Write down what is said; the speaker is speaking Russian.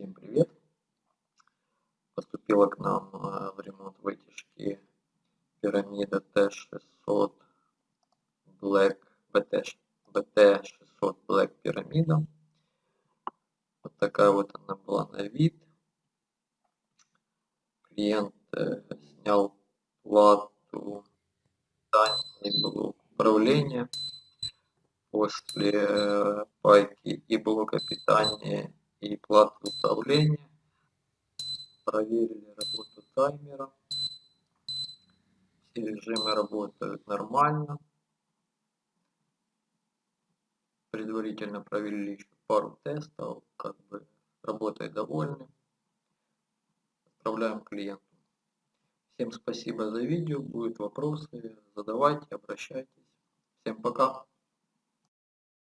Всем привет! Поступила к нам э, в ремонт вытяжки пирамида Т600 Black BT, BT600 Black пирамида. Вот такая вот она была на вид. Клиент э, снял плату и блок управления после э, пайки и блока питания и платы управления. Проверили работу таймера. Все режимы работают нормально. Предварительно провели еще пару тестов, как бы работой довольны. Отправляем клиенту. Всем спасибо за видео. Будут вопросы, задавайте, обращайтесь. Всем пока.